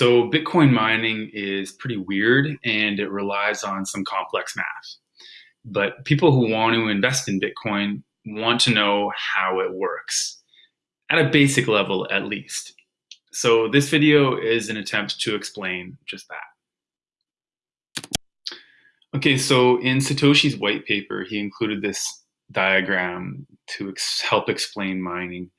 So Bitcoin mining is pretty weird and it relies on some complex math. But people who want to invest in Bitcoin want to know how it works, at a basic level at least. So this video is an attempt to explain just that. Okay, so in Satoshi's white paper, he included this diagram to ex help explain mining.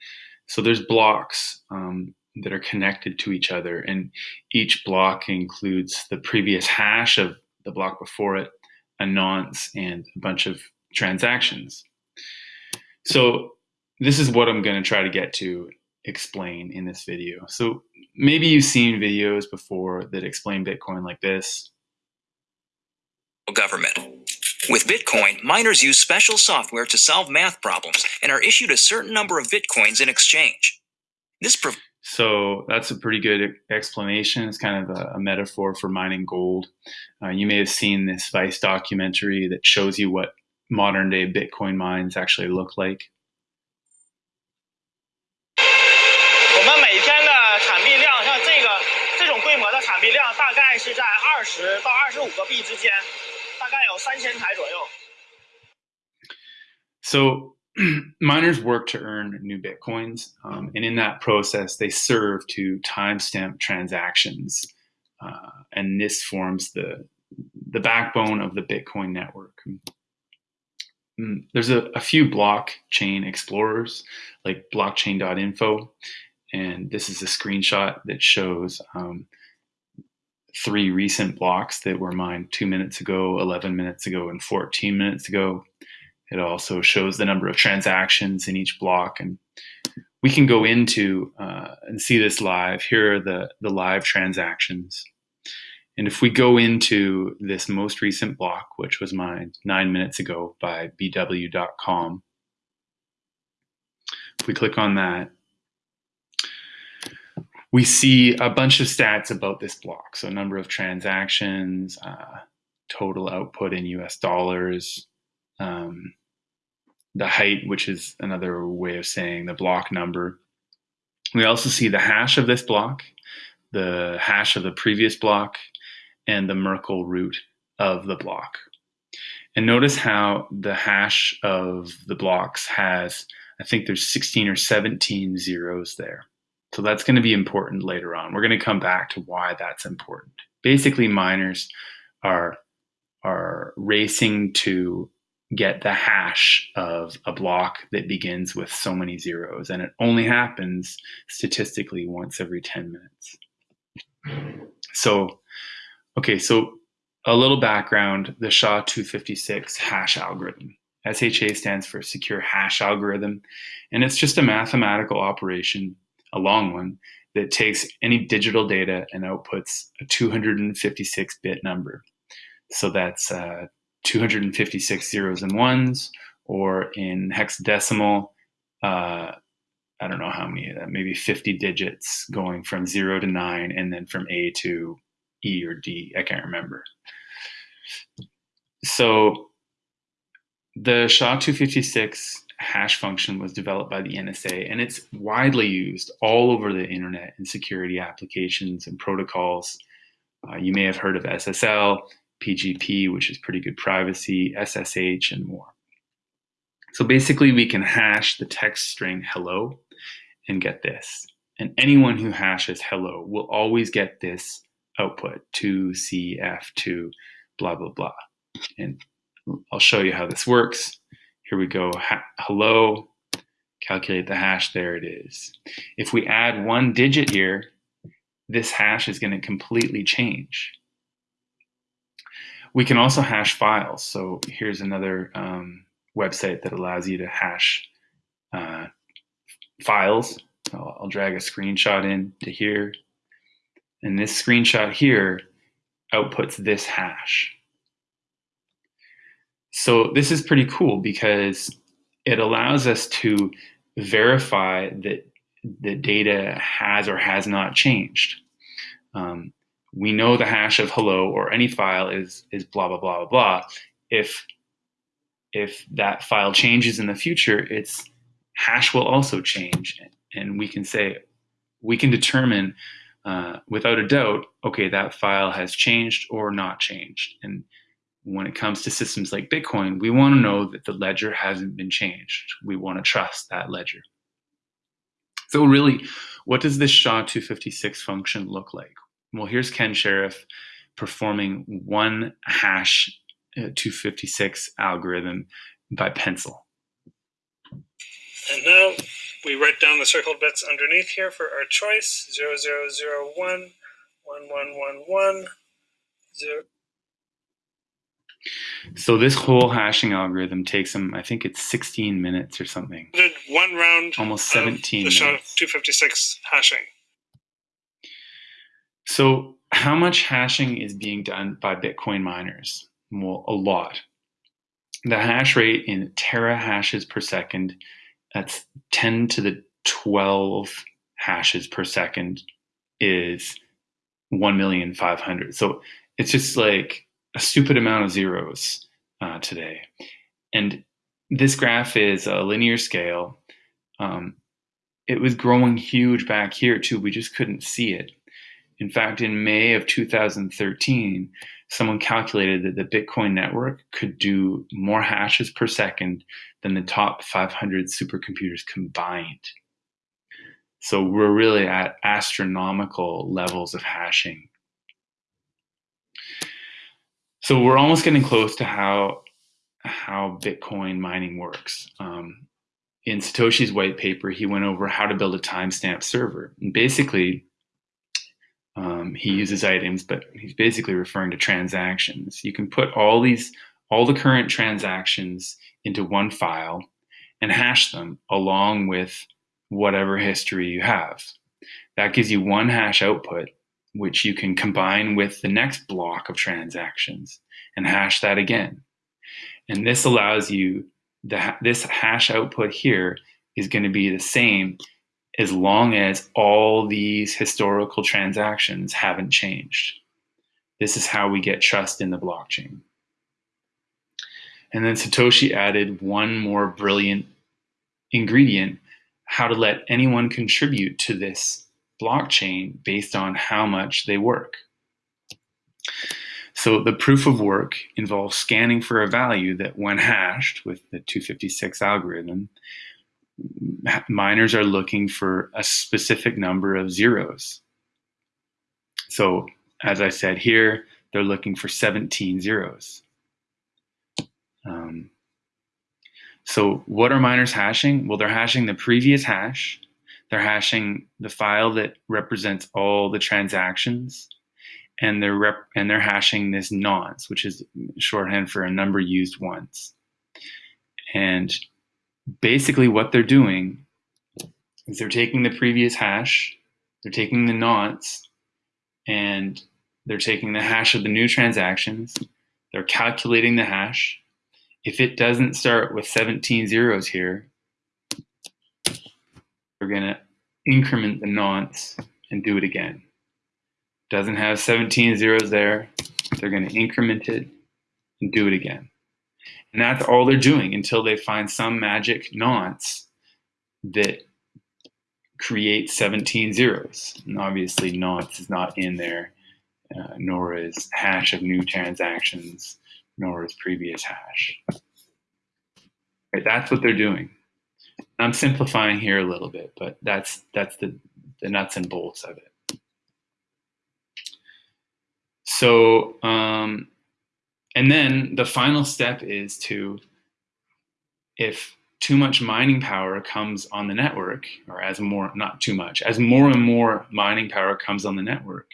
So there's blocks um, that are connected to each other, and each block includes the previous hash of the block before it, a nonce, and a bunch of transactions. So this is what I'm going to try to get to explain in this video. So maybe you've seen videos before that explain Bitcoin like this. Government. With Bitcoin, miners use special software to solve math problems and are issued a certain number of Bitcoins in exchange. This so that's a pretty good explanation. It's kind of a, a metaphor for mining gold. Uh, you may have seen this Vice documentary that shows you what modern day Bitcoin mines actually look like. So miners work to earn new bitcoins, um, and in that process, they serve to timestamp transactions, uh, and this forms the the backbone of the Bitcoin network. Mm, there's a, a few blockchain explorers like blockchain.info, and this is a screenshot that shows um, three recent blocks that were mined two minutes ago, 11 minutes ago, and 14 minutes ago. It also shows the number of transactions in each block. And we can go into uh, and see this live. Here are the, the live transactions. And if we go into this most recent block, which was mined nine minutes ago by bw.com, if we click on that, we see a bunch of stats about this block. So number of transactions, uh, total output in US dollars, um, the height, which is another way of saying the block number. We also see the hash of this block, the hash of the previous block, and the Merkle root of the block. And notice how the hash of the blocks has, I think there's 16 or 17 zeros there. So that's going to be important later on. We're going to come back to why that's important. Basically, miners are, are racing to get the hash of a block that begins with so many zeros. And it only happens statistically once every 10 minutes. So, okay, so a little background, the SHA-256 hash algorithm. SHA stands for Secure Hash Algorithm, and it's just a mathematical operation, a long one, that takes any digital data and outputs a 256-bit number. So that's uh, 256 zeros and ones, or in hexadecimal, uh, I don't know how many, maybe 50 digits going from zero to nine, and then from A to E or D. I can't remember. So the SHA-256 hash function was developed by the NSA, and it's widely used all over the internet in security applications and protocols. Uh, you may have heard of SSL, PGP, which is pretty good privacy, SSH, and more. So basically, we can hash the text string hello and get this. And anyone who hashes hello will always get this output 2CF2 blah, blah, blah. And I'll show you how this works. Here we go, ha hello, calculate the hash, there it is. If we add one digit here, this hash is gonna completely change. We can also hash files. So here's another um, website that allows you to hash uh, files. I'll, I'll drag a screenshot in to here. And this screenshot here outputs this hash. So this is pretty cool because it allows us to verify that the data has or has not changed. Um, we know the hash of hello or any file is is blah blah blah blah blah. If if that file changes in the future, its hash will also change, and we can say we can determine uh, without a doubt, okay, that file has changed or not changed. And when it comes to systems like Bitcoin, we want to know that the ledger hasn't been changed. We want to trust that ledger. So really, what does this SHA-256 function look like? Well, here's Ken Shirriff performing one hash uh, 256 algorithm by pencil. And now we write down the circled bits underneath here for our choice 0001, 1111, 0. So this whole hashing algorithm takes them, I think it's 16 minutes or something. Did one round Almost 17 the minutes. 256 hashing. So how much hashing is being done by Bitcoin miners? Well, a lot. The hash rate in terahashes per second, that's 10 to the 12 hashes per second, is 1,500,000. So it's just like a stupid amount of zeros uh, today. And this graph is a linear scale. Um, it was growing huge back here too. We just couldn't see it. In fact, in May of 2013, someone calculated that the Bitcoin network could do more hashes per second than the top 500 supercomputers combined. So we're really at astronomical levels of hashing. So we're almost getting close to how how Bitcoin mining works. Um, in Satoshi's white paper, he went over how to build a timestamp server. And basically, um, he uses items, but he's basically referring to transactions. You can put all these, all the current transactions into one file and hash them along with whatever history you have. That gives you one hash output, which you can combine with the next block of transactions and hash that again. And this allows you, the, this hash output here is going to be the same as long as all these historical transactions haven't changed. This is how we get trust in the blockchain. And then Satoshi added one more brilliant ingredient, how to let anyone contribute to this blockchain based on how much they work. So the proof of work involves scanning for a value that when hashed with the 256 algorithm, miners are looking for a specific number of zeros. So as I said here, they're looking for 17 zeros. Um, so what are miners hashing? Well, they're hashing the previous hash. They're hashing the file that represents all the transactions. And they're, rep and they're hashing this nonce, which is shorthand for a number used once. And basically what they're doing is they're taking the previous hash, they're taking the nonce, and they're taking the hash of the new transactions, they're calculating the hash. If it doesn't start with 17 zeros here, we're gonna increment the nonce and do it again. Doesn't have 17 zeros there, they're gonna increment it and do it again. And that's all they're doing until they find some magic nonce that creates 17 zeros. And obviously nonce is not in there, uh, nor is hash of new transactions, nor is previous hash. Right, that's what they're doing. I'm simplifying here a little bit, but that's that's the, the nuts and bolts of it. So um, and then the final step is to, if too much mining power comes on the network, or as more, not too much, as more and more mining power comes on the network,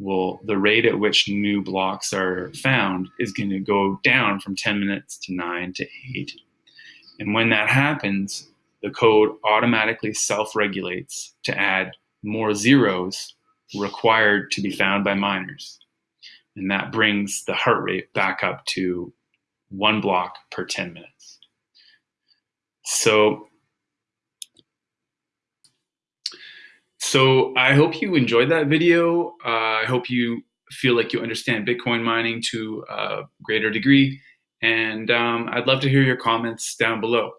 well, the rate at which new blocks are found is going to go down from 10 minutes to 9 to 8. And when that happens, the code automatically self-regulates to add more zeros required to be found by miners and that brings the heart rate back up to one block per 10 minutes. So, so I hope you enjoyed that video. Uh, I hope you feel like you understand Bitcoin mining to a greater degree. And um, I'd love to hear your comments down below.